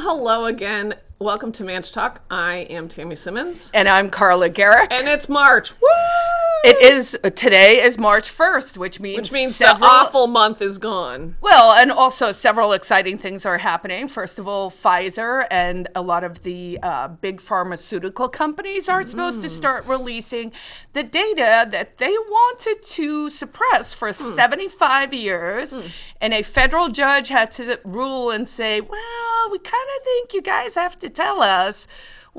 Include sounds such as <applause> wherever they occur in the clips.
hello again. Welcome to Manch Talk. I am Tammy Simmons. And I'm Carla Gericke. And it's March. Woo! It is today is March 1st, which means Which means several, the awful month is gone. Well, and also several exciting things are happening. First of all, Pfizer and a lot of the uh, big pharmaceutical companies are supposed to Mm. start releasing the data that they wanted to suppress for Hmm. 75 years. And a federal judge had to rule and say, well, we kind of think you guys have to tell us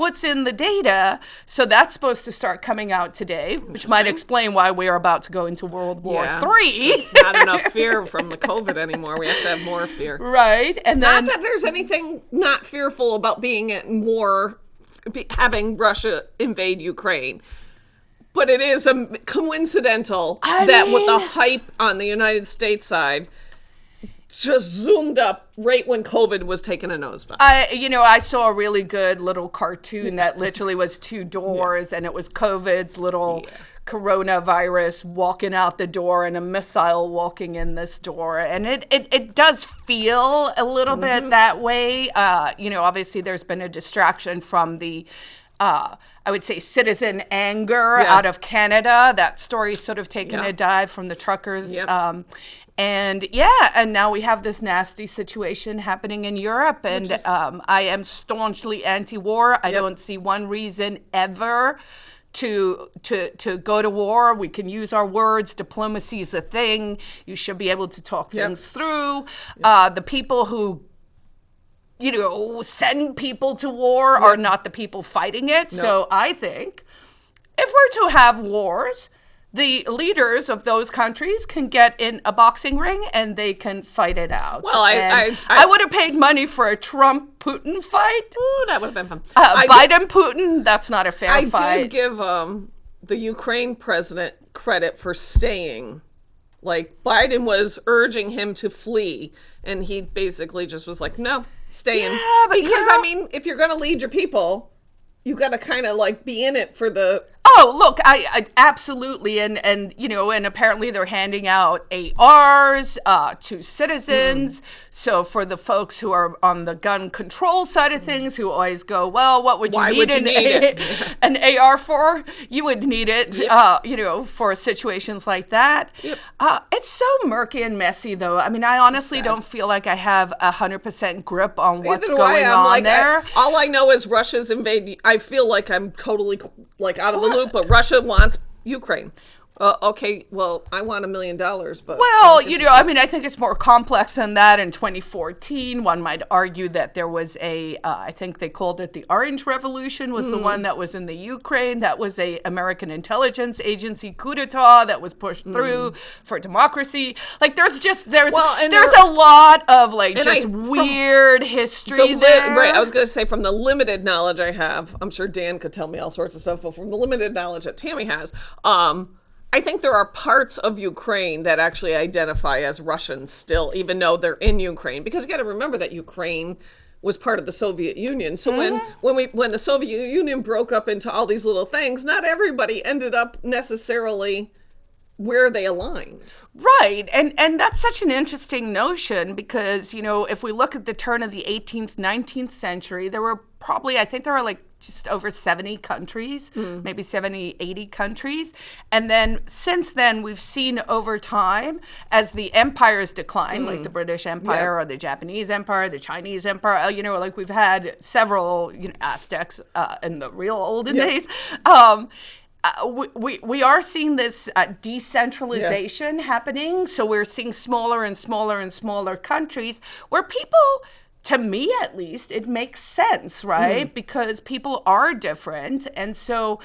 what's in the data. So that's supposed to start coming out today, which might explain why we are about to go into World War Yeah. Three. Not enough fear from the COVID anymore. We have to have more fear. <laughs> right? And then Not that there's anything not fearful about being in war, having Russia invade Ukraine. But it is a coincidental I that with the hype on the United States side just zoomed up right when COVID was taking a nosedive. I, you know, I saw a really good little cartoon that literally was two doors, and it was COVID's little coronavirus walking out the door and a missile walking in this door, and it it, it does feel a little bit that way. Uh, you know, obviously there's been a distraction from the. Uh, I would say citizen anger Yeah. out of Canada. That story's sort of taken Yeah. a dive from the truckers. Yep. Um, and yeah, and now we have this nasty situation happening in Europe, and um, I am staunchly anti-war. I don't see one reason ever to to to go to war. We can use our words. Diplomacy is a thing. You should be able to talk Yep. things through. Uh, the people who you know send people to war are not the people fighting it. So I think if we're to have wars, the leaders of those countries can get in a boxing ring and they can fight it out. Well, I- And I- I- would have paid money for a Trump Putin fight. Ooh, that would have been fun. Uh, Biden Putin, that's not a fair I fight. I did give um, the Ukraine president credit for staying. Like Biden was urging him to flee, and he basically just was like, "No, stay in." Yeah, because I mean, if you're going to lead your people, you got to kind of like be in it for the. Oh, look, I, I absolutely, and and you know, and apparently they're handing out ARs uh, to citizens. So for the folks who are on the gun control side of things, who always go, well, what would you need, would you an, need it?" an AR for? You would need it, uh, you know, for situations like that. Yep. Uh, it's so murky and messy, though. I mean, I honestly don't feel like I have a hundred percent grip on what's Either going on like, I- there. all I know is Russia's invade. I feel like I'm totally like out of the loop, but Russia wants Ukraine. Uh, okay, well, I want a million dollars, but Well, you know, I mean, I think it's more complex than that. In 2014, one might argue that there was a, uh, I think they called it the Orange Revolution, was the Hmm. one that was in the Ukraine. That was a American intelligence agency coup d'état that was pushed through for democracy. Like, there's just there's. Well, and there's there- a lot of like I- just from weird the history li- there. right. I was going to say from the limited knowledge I have, I'm sure Dan could tell me all sorts of stuff, but from the limited knowledge that Tammy has, um, I think there are parts of Ukraine that actually identify as Russian still, even though they're in Ukraine. Because you got to remember that Ukraine was part of the Soviet Union. So when mm-hmm. when we when the Soviet Union broke up into all these little things, not everybody ended up necessarily where they aligned. Right. And and that's such an interesting notion because, you know, if we look at the turn of the 18th, 19th century, there were probably I think there were like just over 70 countries, maybe 70, 80 countries. And then since then we've seen over time as the empires decline, like the British Empire or the Japanese Empire, the Chinese Empire, uh, you know, like we've had several, you know, Aztecs uh, in the real olden days. Um uh, we, we, we are seeing this uh, decentralization happening. So we're seeing smaller and smaller and smaller countries where people, to me at least, it makes sense, right? Because people are different. And so,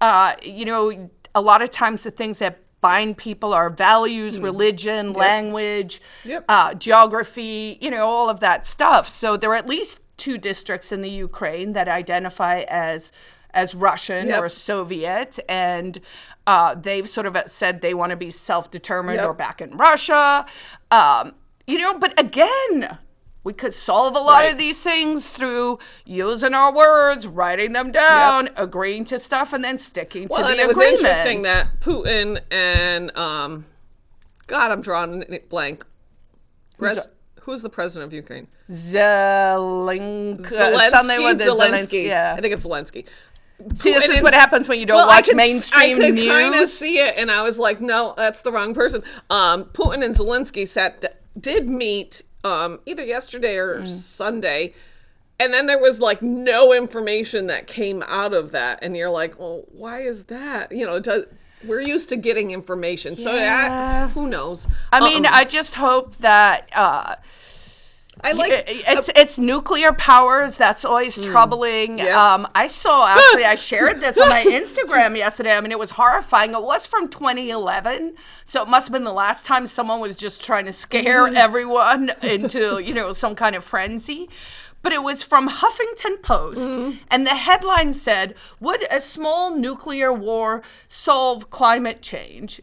uh, you know, a lot of times the things that bind people are values, religion, language, Yep. uh, geography, you know, all of that stuff. So there are at least two districts in the Ukraine that identify as as Russian Yep. or Soviet, and uh, they've sort of said they want to be self-determined Yep. or back in Russia. Um, you know, but again, we could solve a lot Right. of these things through using our words, writing them down, agreeing to stuff, and then sticking to Well, the and it was interesting that Putin and um, God, I'm drawing blank. Res- who's the president of Ukraine? Zelensky, Zelensky. something with Zelensky. Yeah. I think it's Zelensky. See, this is what happens when you don't Well, I watch could, mainstream I could news. kind of see it, and I was like, no, that's the wrong person. Um, Putin and Zelensky sat did meet um, either yesterday or Mm. Sunday, and then there was like no information that came out of that, and you're like, well, why is that? You know, does, we're used to getting information, so Yeah. I, who knows? I mean, Um, I just hope that uh, I like it- it's it's nuclear powers that's always troubling. Hmm. Yeah. Um, I saw actually I <laughs> shared this on my Instagram yesterday. I mean, it was horrifying. It was from 2011, so it must have been the last time someone was just trying to scare Mm-hmm. everyone <laughs> into you know some kind of frenzy. But it was from Huffington Post, Mm-hmm. and the headline said, "Would a small nuclear war solve climate change?"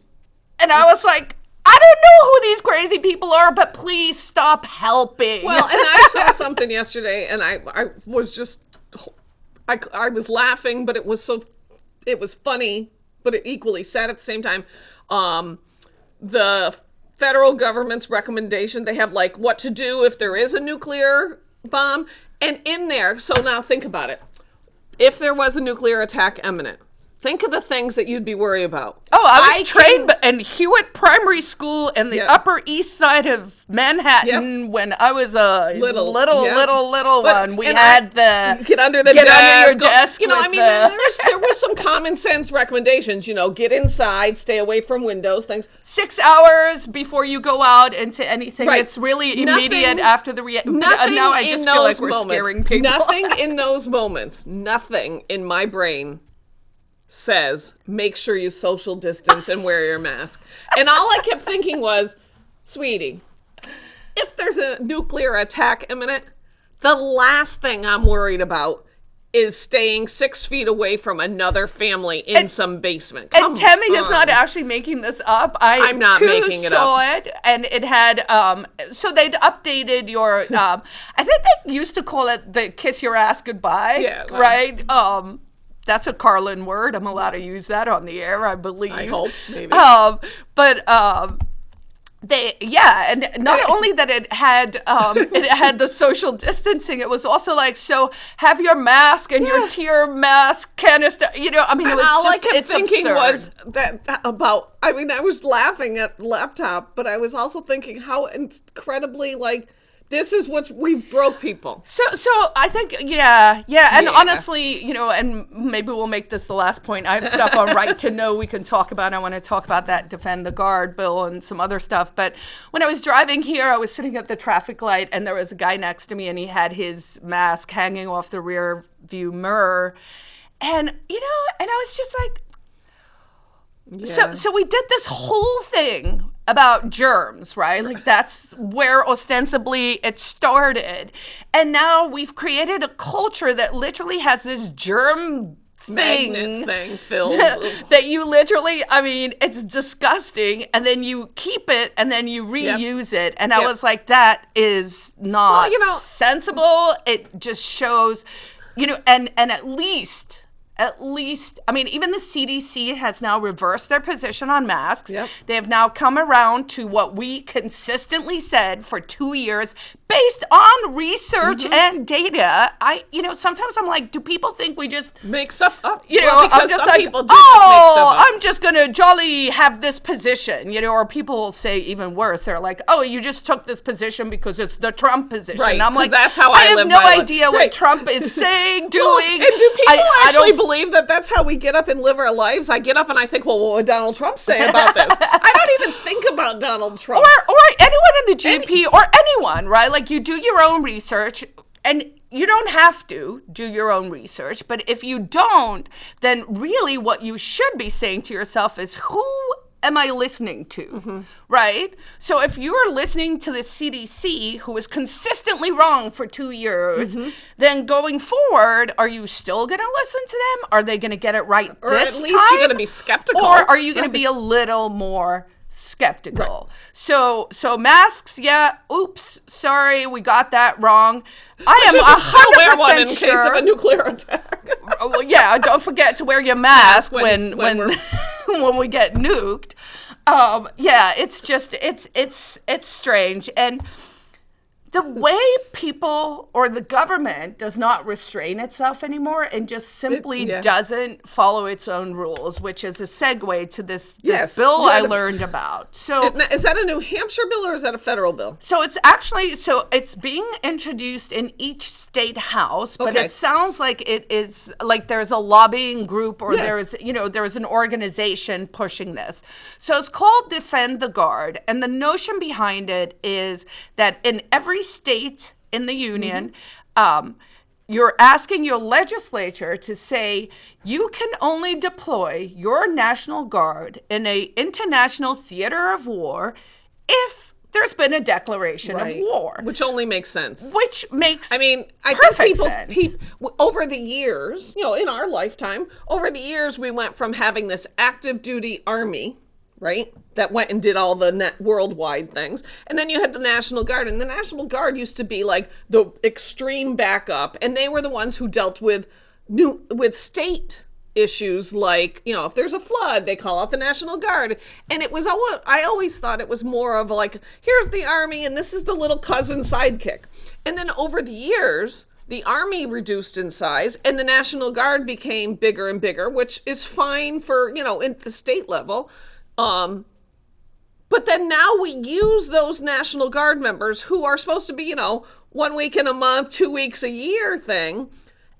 And I was like, I don't know who these crazy people are, but please stop helping. Well, and I saw <laughs> something yesterday, and I I was just I I was laughing, but it was so it was funny, but it equally sad at the same time. Um, the federal government's recommendation they have like what to do if there is a nuclear bomb, and in there. So now think about it. If there was a nuclear attack imminent, think of the things that you'd be worried about. oh, I was I trained in Hewitt Primary School in the Yeah. Upper East Side of Manhattan when I was a Little, little, yeah. little, little But- one. We had I- the get under the get desk. under your go- desk You know, I mean, the- there's, there was some common sense recommendations. You know, get inside, stay away from windows, things. six hours before you go out into anything. Right. It's really Nothing- immediate after the reaction. Nothing now I in just those like we're moments. scaring people. Nothing in <laughs> those moments. Nothing in my brain says make sure you social distance and wear your mask. And all I kept thinking was, sweetie, if there's a nuclear attack imminent, the last thing I'm worried about is staying six feet away from another family in some basement. Come And Tammy is not actually making this up. I I'm not too making it saw it, and it had um. So they'd updated your um. I think they used to call it the kiss your ass goodbye. Yeah. Right. Um. That's a Carlin word. I'm allowed to use that on the air, I believe. I hope, maybe. Um. But um. They yeah, and not <laughs> only that it had um, it had the social distancing, it was also like so have your mask and your tear mask canister. You know, I mean, it was all just I kept thinking absurd. was that, that about. I mean, I was laughing at the laptop, but I was also thinking how incredibly like this is what's we've broke people. So, so I think, yeah, yeah, and Yeah. honestly, you know, and maybe we'll make this the last point. I have stuff on right to know we can talk about. I want to talk about that defend the guard bill and some other stuff. But when I was driving here, I was sitting at the traffic light, and there was a guy next to me, and he had his mask hanging off the rear view mirror, and you know, and I was just like, so, so we did this whole thing about germs, right? Like that's where ostensibly it started. And now we've created a culture that literally has this germ thing. Magnet thing filled. <laughs> that you literally, I mean, it's disgusting. And then you keep it and then you reuse it. And I Yep. was like, that is not you know- sensible. It just shows, you know, and and at least at least I mean even the CDC has now reversed their position on masks. Yep. They have now come around to what we consistently said for 2 years based on research Mm-hmm. and data. I you know sometimes I'm like do people think we just make stuff up. you know, Well, because I'm just some like, people do just make oh, stuff up. I'm just gonna jolly have this position, you know, or people will say even worse. They're like, oh, you just took this position because it's the Trump position. Right, And I'm like, that's how I have live no my life. idea what Right. Trump is <laughs> saying, doing. Well, and do people I- I actually don't- believe that that's how we get up and live our lives? I get up and I think, well, what would Donald Trump say about this? I don't even <laughs> think about Donald Trump. or or anyone in the GP or anyone, right? Like you do your own research and you don't have to do your own research, but if you don't, then really what you should be saying to yourself is who am I listening to? Mm-hmm. Right? So if you're listening to the CDC who is consistently wrong for 2 years, mm-hmm. then going forward, are you still going to listen to them? Are they going to get it right or this at least you're time? going to be skeptical. Or are you going to be a little more skeptical? So, so masks, yeah. Oops, sorry, we got that wrong. I am You a should still wear one hundred in percent case of a sure. nuclear attack. Oh, well, yeah, don't forget to wear your <laughs> mask when- when when when <laughs> when, we get nuked. Um, yeah, it's just it's it's it's strange and the way people or the government does not restrain itself anymore and just simply yeah. doesn't follow its own rules, which is a segue to this, this bill you I a- learned about. So Now, Is that a New Hampshire bill or is that a federal bill? so it's actually so it's being introduced in each state house, but Okay. it sounds like it is like there's a lobbying group or Yeah. there's you know there's an organization pushing this. So it's called Defend the Guard, and the notion behind it is that in every state in the union. Um, you're asking your legislature to say you can only deploy your national guard in a international theater of war if there's been a declaration of war Which only makes sense. which makes I mean, I think people, w- over the years, you know, in our lifetime, over the years, we went from having this active duty army, right, that went and did all the worldwide things, and then you had the National Guard, and the National Guard used to be like the extreme backup, and they were the ones who dealt with new with state issues like you know if there's a flood they call out the national guard. And it was always i always thought it was more of like here's the army and this is the little cousin sidekick. And then over the years the army reduced in size and the national guard became bigger and bigger which is fine for you know at the state level um but then now we use those National Guard members who are supposed to be, you know, one week in a month, two weeks a year thing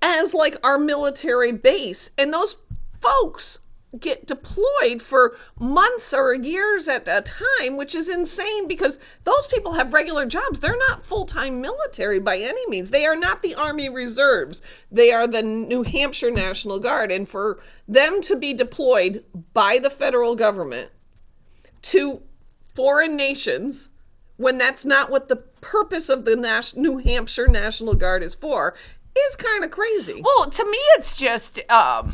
as like our military base. And those folks get deployed for months or years at a time, which is insane because those people have regular jobs. They're not full time military by any means. They are not the Army Reserves, they are the New Hampshire National Guard. And for them to be deployed by the federal government to foreign nations when that's not what the purpose of the Nas- New Hampshire National Guard is for is kind of crazy. Well, to me, it's just. Um,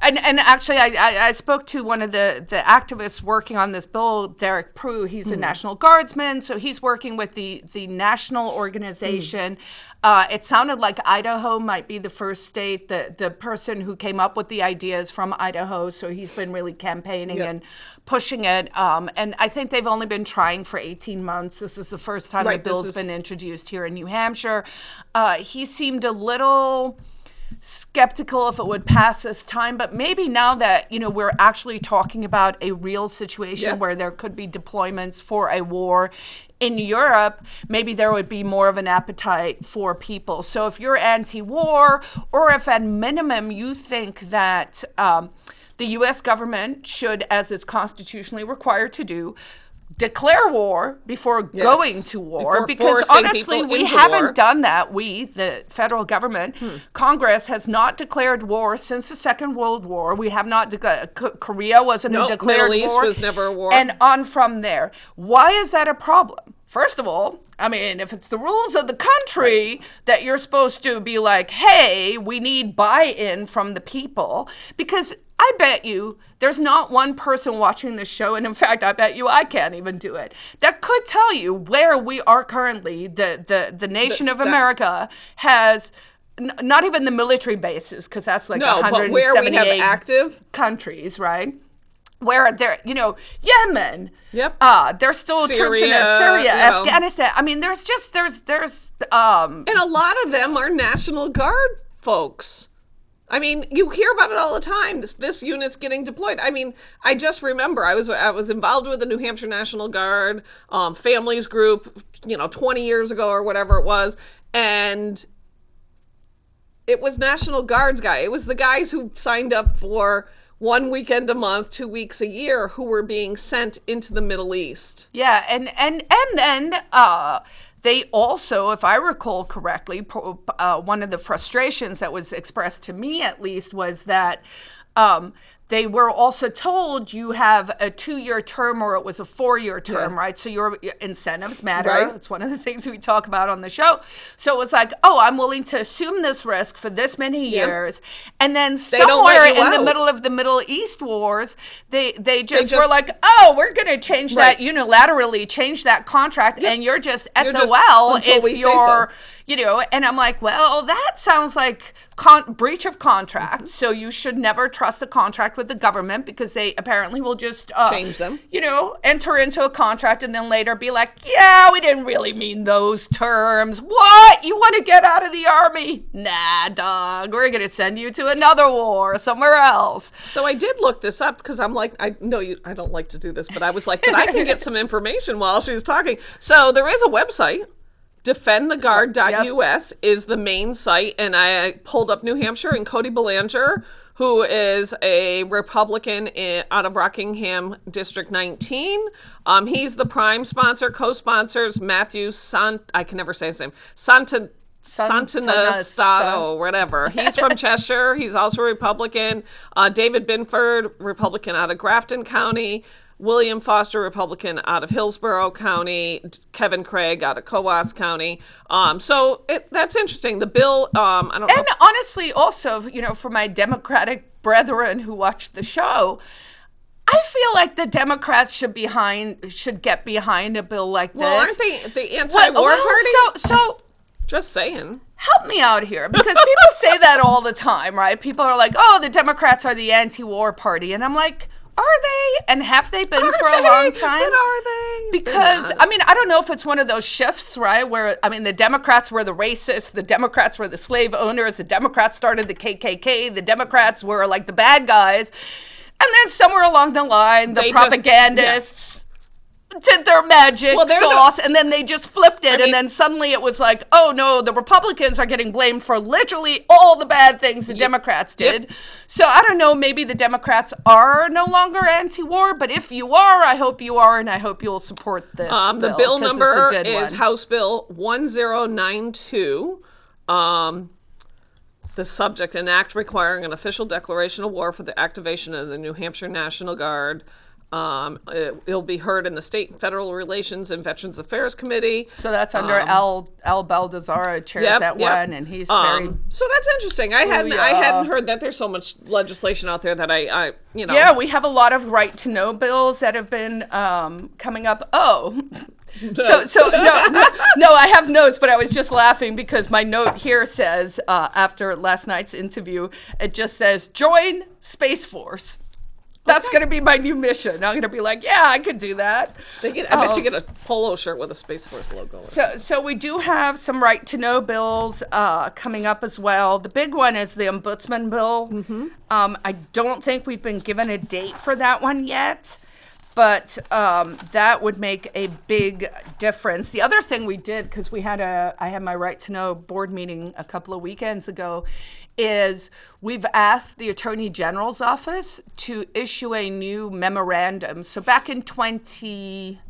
and, and actually, I, I, I spoke to one of the, the activists working on this bill, Derek Prue. He's a National Guardsman, so he's working with the, the national organization. Uh, it sounded like Idaho might be the first state. The, the person who came up with the ideas from Idaho, so he's been really campaigning Yep. and pushing it. Um, and I think they've only been trying for 18 months. This is the first time Right, the bill's is- been introduced here in New Hampshire. Uh, he seemed a little skeptical if it would pass this time but maybe now that you know we're actually talking about a real situation Yeah. where there could be deployments for a war in Europe, maybe there would be more of an appetite for people. So if you're anti-war, or if at minimum you think that um, the U.S. government should, as it's constitutionally required to do, declare war before going to war, Before because honestly, we haven't war. done that. We, the federal government, hmm. Congress has not declared war since the Second World War. We have not declared. Korea wasn't No, a declared Middle East war. was never a war. And on from there. Why is that a problem? First of all, I mean, if it's the rules of the country that you're supposed to be like, hey, we need buy in from the people, because I bet you there's not one person watching this show, and in fact, I bet you I can't even do it, that could tell you where we are currently. The, the, the nation of America has. n- Not even the military bases, because that's like no, but where we have 178 active, countries, right? Where they're, you know, Yemen. Yep. Uh, there's still troops in Syria, uh, Syria, you know. Afghanistan. I mean, there's just there's there's um and a lot of them are National Guard folks. I mean, you hear about it all the time. This this unit's getting deployed. I mean, I just remember I was I was involved with the New Hampshire National Guard um, families group, you know, 20 years ago or whatever it was, and it was National Guards guy. It was the guys who signed up for one weekend a month, two weeks a year, who were being sent into the Middle East. yeah, and and and then uh they also, if I recall correctly, uh, one of the frustrations that was expressed to me at least was that um, they were also told you have a two-year term or it was a four-year term, Yeah. right? So your incentives matter. Right. It's one of the things we talk about on the show. So it was like, oh, I'm willing to assume this risk for this many years, and then don't somewhere in the middle of the Middle East wars, they they just, were just- like, oh, we're going to change Right. that unilaterally, change that contract, and you're just You're just- SOL until if you're, you know. And I'm like, well, that sounds like con- breach of contract. Mm-hmm. So you should never trust a contract contract with the government because they apparently will just uh, Change them. You know, enter into a contract and then later be like, "Yeah, we didn't really mean those terms." What? You want to get out of the army? Nah, dog. We're gonna send you to another war somewhere else. So I did look this up because I'm like, I know you. I don't like to do this, but I was like, but I can get some information while she's talking. So there is a website. Defendtheguard.us is the main site, and I pulled up New Hampshire and Cody Belanger, who is a Republican in, out of Rockingham District 19. Um, he's the prime sponsor. Co-sponsors Matthew Sant. I can never say his name. Santa. Santonastaso, whatever. He's from <laughs> Cheshire. He's also a Republican. Uh, David Binford, Republican out of Grafton County. William Foster, Republican out of Hillsborough County. Kevin Craig out of Coos County. Um, so it, that's interesting. The bill, um, I don't know. And honestly, also, you know, for my Democratic brethren who watch the show, I feel like the Democrats should behind should get behind a bill like this. well, aren't they the anti-war Well, party? So, so Just saying. help me out here because people say that all the time, right? People are like, "Oh, the Democrats are the anti-war party," and I'm like, "Are they? And have they been for a long time?" But are they? Because I mean, I don't know if it's one of those shifts, right? Where I mean, the Democrats were the racists, the Democrats were the slave owners, the Democrats started the KKK, the Democrats were like the bad guys, and then somewhere along the line, the They just- propagandists. <laughs> Did their magic Well, they're the- sauce, and then they just flipped it, mean- and then suddenly it was like, oh no, the Republicans are getting blamed for literally all the bad things the Democrats did. So I don't know, maybe the Democrats are no longer anti-war, but if you are, I hope you are, and I hope you'll support this. Um, the bill it's a number is one. House Bill 1092. Um, the subject, an act requiring an official declaration of war for the activation of the New Hampshire National Guard. Um, it, will be heard in the State and Federal Relations and Veterans Affairs Committee. So that's under Al Al Baldasaro chairs um, Yep, that yep. one, and he's very. Um, so that's interesting. I hadn't I yeah. hadn't heard that there's so much legislation out there that I, I you know Yeah, we have a lot of right to know bills that have been um, coming up. Oh. <laughs> So, so no, no, no, I have notes, but I was just laughing because my note here says, uh, after last night's interview, it just says, join Space Force. That's going to be my new mission. I'm going to be like, yeah, I could do that. They get, I bet Um, you get a polo shirt with a Space Force logo. So, so we do have some right to know bills uh, coming up as well. The big one is the ombudsman bill. Um, I don't think we've been given a date for that one yet, but um, that would make a big difference. The other thing we did because we had a, I had my right to know board meeting a couple of weekends ago, is we've asked the attorney general's office to issue a new memorandum. So back in 20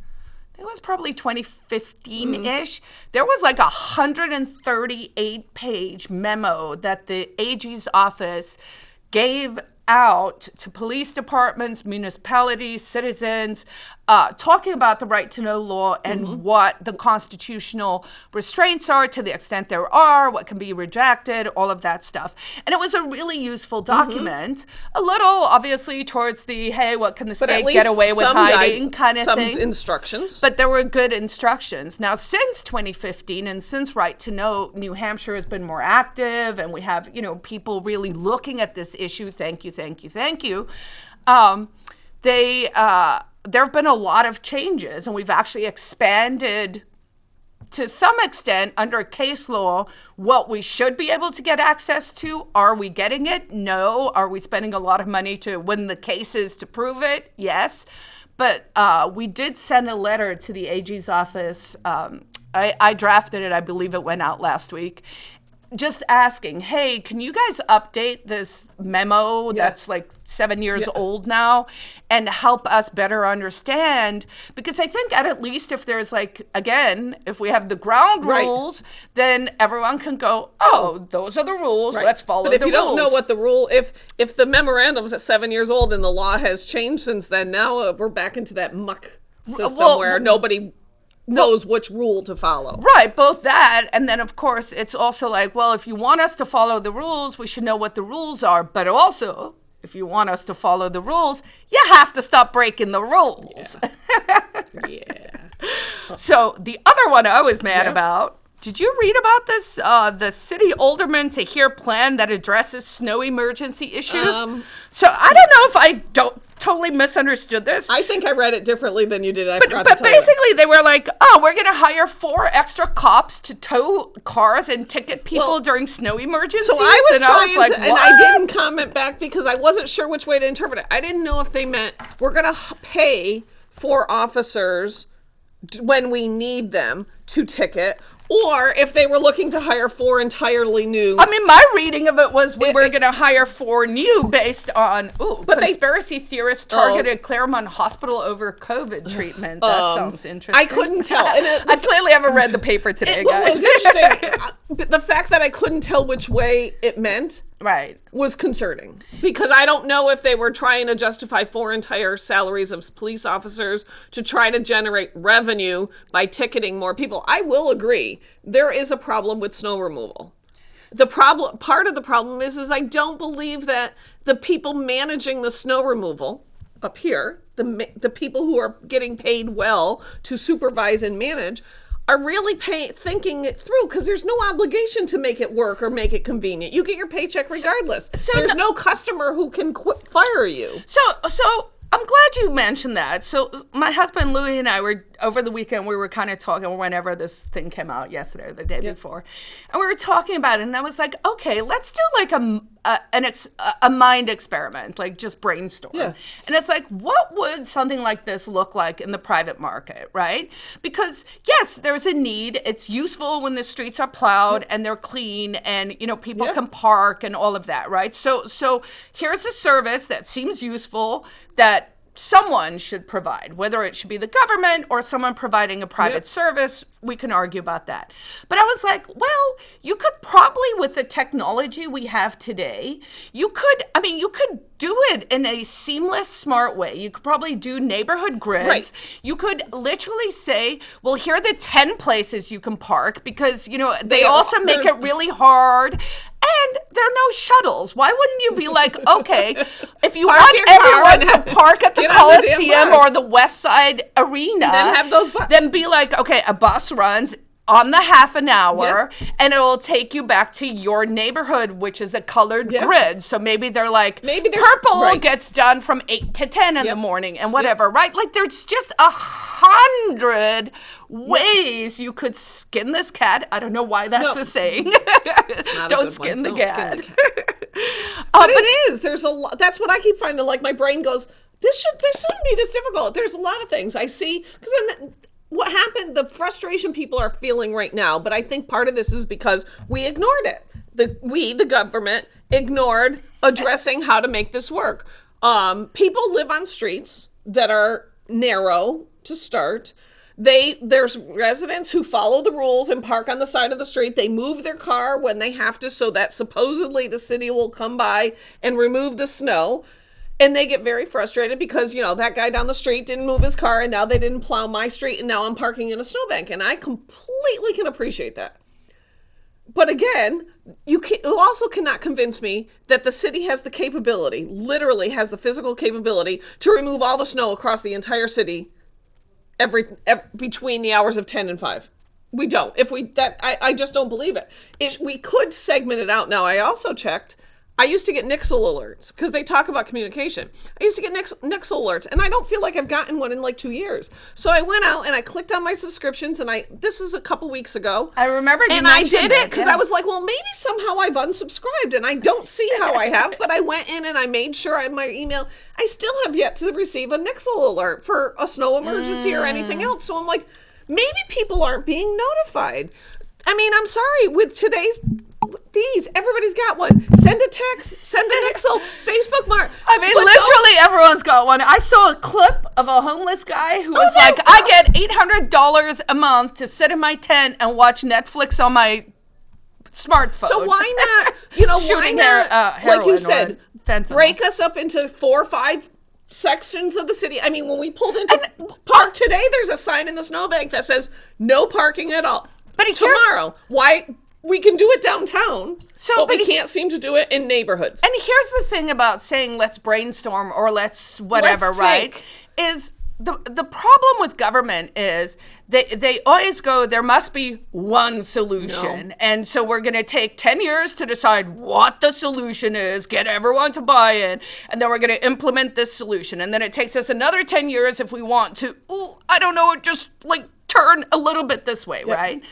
it was probably 2015 ish. There was like a 138 page memo that the AG's office gave out to police departments, municipalities, citizens, uh, talking about the right to know law and what the constitutional restraints are to the extent there are, what can be rejected, all of that stuff. And it was a really useful document. A little, obviously, towards the hey, what can the But state get away with some guide- hiding kind of some thing. instructions. But there were good instructions. Now, since 2015 and since Right to Know, New Hampshire has been more active and we have, you know, people really looking at this issue. Thank you, thank you, thank you. Um, they, uh, there have been a lot of changes and we've actually expanded to some extent under case law what we should be able to get access to. Are we getting it? No. Are we spending a lot of money to win the cases to prove it? Yes. But uh, we did send a letter to the ag's office um, I, I drafted it. I believe it went out last week just asking hey can you guys update this memo that's like seven years old now and help us better understand? Because i think at, at least if there's like again if we have the ground Right. rules then everyone can go oh those are the rules. Let's follow But if you rules don't know what the rule, if if the memorandum's at seven years old and the law has changed since then, now uh, we're back into that muck system well, where nobody knows which rule to follow. Right, both that, and then of course it's also like, well, if you want us to follow the rules, we should know what the rules are. But also, if you want us to follow the rules, you have to stop breaking the rules. Yeah. <laughs> So the other one I was mad Yeah. about, Did you read about this? Uh, the city alderman to hear plan that addresses snow emergency issues. Um, so I don't know if I don't totally misunderstood this. I think I read it differently than you did. I but to you. basically, they were like, "Oh, we're gonna hire four extra cops to tow cars and ticket people Well, during snow emergencies." So I was and trying I was like, to, and I didn't comment back because I wasn't sure which way to interpret it. I didn't know if they meant we're going to pay for officers when we need them to ticket, or if they were looking to hire four entirely new. I mean, my reading of it was we were going to hire four new based on ooh, But they- conspiracy theorists targeted Claremont Hospital over COVID treatment. That Um, sounds interesting. I couldn't <laughs> tell, and it- I clearly haven't read the paper today, what guys. was interesting, <laughs> the fact that I couldn't tell which way it meant right. was concerning because I don't know if they were trying to justify four entire salaries of police officers to try to generate revenue by ticketing more people. I will agree there is a problem with snow removal. The problem part of the problem is is I don't believe that the people managing the snow removal up here, the the people who are getting paid well to supervise and manage are really pay, thinking it through because there's no obligation to make it work or make it convenient. You get your paycheck regardless. so there's no- no customer who can qu- fire you. So, so I'm glad you mentioned that. So, my husband Louis and I were over the weekend. We were kind of talking whenever this thing came out yesterday or the day before, and we were talking about it. And I was like, okay, let's do like a a, an ex, a- mind experiment, like just brainstorm. Yeah. And it's like, what would something like this look like in the private market, right? Because yes, there's a need. It's useful when the streets are plowed and they're clean, and you know people Yeah. can park and all of that, right? So, so here's a service that seems useful that someone should provide, whether it should be the government or someone providing a private Yep. service. We can argue about that. But I was like, well, you could probably, with the technology we have today, you could, I mean, you could do it in a seamless, smart way. You could probably do neighborhood grids. Right. You could literally say, well, here are the 10 places you can park because, you know, they, They also all- make it really hard. And there are no shuttles. Why wouldn't you be like, <laughs> okay, if you Park want everyone to park at the on the Coliseum or the West Side Arena, Then have those bu- then be like, okay, a bus runs on the half an hour and it will take you back to your neighborhood which is a colored Yep. grid so maybe they're like Maybe there's- purple right. gets done from 8 to 10 in the morning and whatever right like there's just a hundred ways you could skin this cat i don't know why that's No. a saying <laughs> don't skin the Don't skin cat, the <laughs> Uh, But it is. There's a lot. That's what I keep finding. Like my brain goes, this should this shouldn't be this difficult. There's a lot of things I see because then what happened. The frustration people are feeling right now. But I think part of this is because we ignored it. The we the government ignored addressing how to make this work. Um, people live on streets that are narrow to start they there's residents who follow the rules and park on the side of the street they move their car when they have to so that supposedly the city will come by and remove the snow and they get very frustrated because you know that guy down the street didn't move his car and now they didn't plow my street and now i'm parking in a snowbank and i completely can appreciate that but again, you, can, you also cannot convince me that the city has the capability, literally has the physical capability, to remove all the snow across the entire city every, ev between the hours of 10 and 5. We don't. If we that I, I just don't believe it. it. We could segment it out. Now I also checked. I used to get Nixle alerts because they talk about communication. I used to get Nix, Nixle alerts, and I don't feel like I've gotten one in like two years. So I went out and I clicked on my subscriptions, and I this is a couple weeks ago. I remember and I did it because yeah. I was like, well, maybe somehow I've unsubscribed, and I don't see how I have. but I went in and I made sure I had my email. I still have yet to receive a Nixle alert for a snow emergency or anything Mm. else. So I'm like, maybe people aren't being notified. I mean, I'm sorry with today's these. Everybody's got one. Send a text. Send a Nixle. Facebook mark. I mean, But don't- literally everyone's got one. I saw a clip of a homeless guy who was no. like, I get $800 a month to sit in my tent and watch Netflix on my smartphone. So why not? You know, <laughs> why not? her- uh, like you said, fentanyl. break us up into four or five sections of the city. I mean, when we pulled into park today, there's a sign in the snowbank that says no parking at all. But tomorrow, why we can do it downtown, So, but, but we can't seem to do it in neighborhoods. And here's the thing about saying let's brainstorm or let's whatever, Let's right? Is the the problem with government is they they always go there must be one solution. And so we're going to take 10 years to decide what the solution is get everyone to buy in and then we're going to implement this solution. And then it takes us another 10 years if we want to ooh, I don't know it just like turn a little bit this way right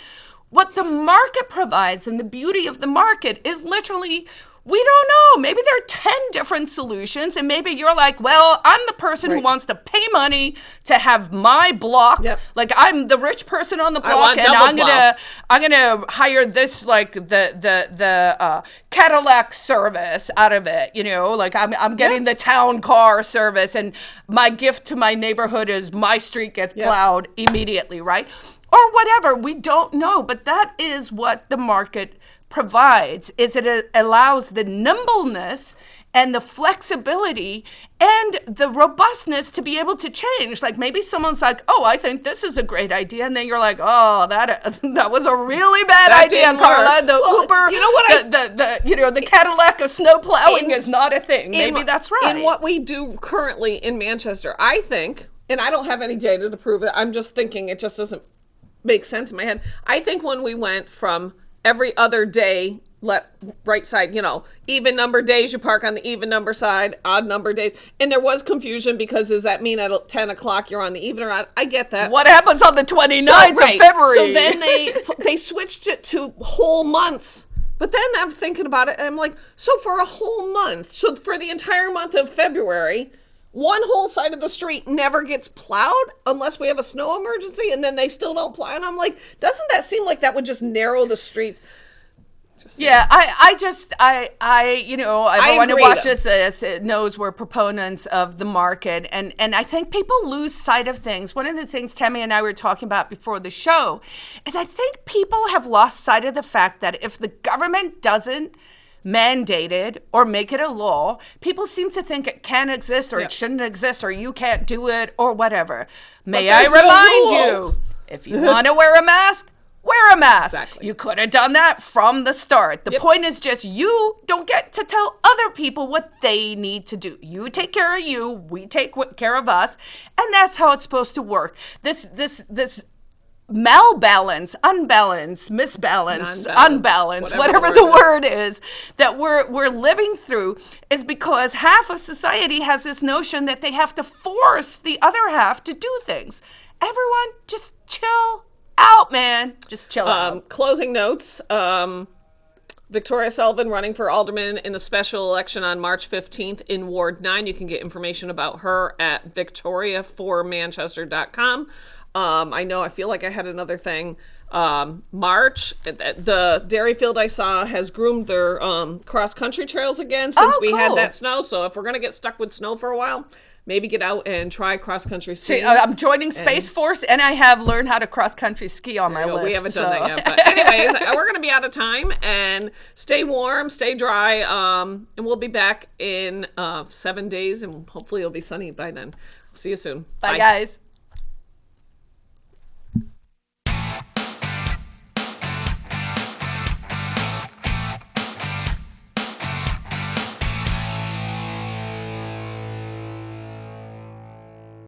what the market provides and the beauty of the market is literally we don't know. Maybe there are 10 different solutions, and maybe you're like, well, I'm the person who wants to pay money to have my block. Yep. Like I'm the rich person on the block, and I'm gonna I'm gonna hire this like the the the uh, Cadillac service out of it. You know, like I'm I'm getting the town car service, and my gift to my neighborhood is my street gets Yep. plowed immediately, right? Or whatever. We don't know, but that is what the market provides is it allows the nimbleness and the flexibility and the robustness to be able to change. Like maybe someone's like oh i think this is a great idea and then you're like oh that <laughs> that was a really bad That idea carla. the Well, uber you know what I- the, the, the you know the cadillac of snow plowing In- is not a thing. maybe in- that's right In what we do currently in Manchester, I think, and I don't have any data to prove it, I'm just thinking it just doesn't make sense in my head. I think when we went from every other day, let right side, you know, even number days you park on the even number side, odd number days, and there was confusion because does that mean at 10 o'clock you're on the even or odd? I get that. what happens on the 29th So, right. of february So then they they switched it to whole months. But then I'm thinking about it and I'm like, so for a whole month, so for the entire month of February, one whole side of the street never gets plowed unless we have a snow emergency and then they still don't plow. And I'm like, doesn't that seem like that would just narrow the streets? Yeah, I, I just, I, I, you know, everyone who watches this uh, knows we're proponents of the market, and and I think people lose sight of things. One of the things Tammy and I were talking about before the show is I think people have lost sight of the fact that if the government doesn't mandate it or make it a law, people seem to think it can exist or Yeah. it shouldn't exist or you can't do it or whatever. May I there's no remind you, if you want to wear a mask. Wear a mask. Exactly. You could have done that from the start. The Yep. point is just you don't get to tell other people what they need to do. You take care of you, we take care of us, and that's how it's supposed to work. This this this malbalance, unbalance, misbalance, Unbalance, whatever whatever, the word word is that we're we're living through is because half of society has this notion that they have to force the other half to do things. Everyone just chill out, man. Just chill Um, out. closing notes. Um, Victoria Sullivan running for alderman in the special election on March 15th in Ward 9. You can get information about her at victoriaformanchester.com. Um, I know I feel like I had another thing. Um, March, the Derryfield I saw has groomed their um, cross country trails again since Oh, we had that snow. So if we're going to get stuck with snow for a while, maybe get out and try cross country skiing. Uh, I'm joining Space Force, and I have learned how to cross country ski on my list. we haven't so- done that yet. But anyways, <laughs> we're going to be out of time and stay warm, stay dry. Um, and we'll be back in uh, seven days and hopefully it'll be sunny by then. See you soon. Bye, guys.